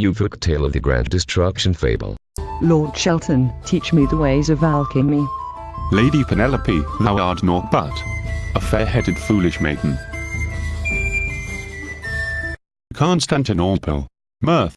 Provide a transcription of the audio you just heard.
new folk tale of the grand destruction fable. Lord Shelton, teach me the ways of alchemy. Lady Penelope, thou art naught but a fair-headed foolish maiden. Constantinople, mirth.